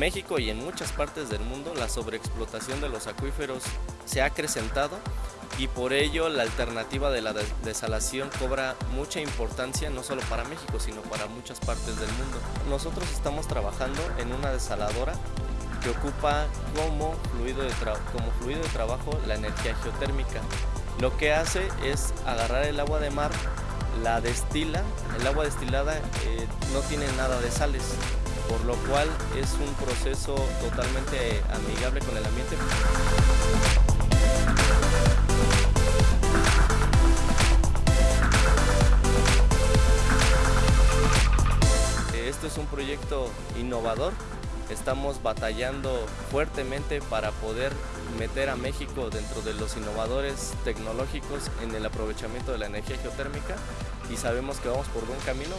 México y en muchas partes del mundo la sobreexplotación de los acuíferos se ha acrecentado y por ello la alternativa de la desalación cobra mucha importancia no solo para México sino para muchas partes del mundo. Nosotros estamos trabajando en una desaladora que ocupa como fluido de, como fluido de trabajo la energía geotérmica. Lo que hace es agarrar el agua de mar, la destila, el agua destilada eh, no tiene nada de sales, por lo cual es un proceso totalmente amigable con el ambiente. Esto es un proyecto innovador Estamos batallando fuertemente para poder meter a México dentro de los innovadores tecnológicos en el aprovechamiento de la energía geotérmica y sabemos que vamos por buen camino.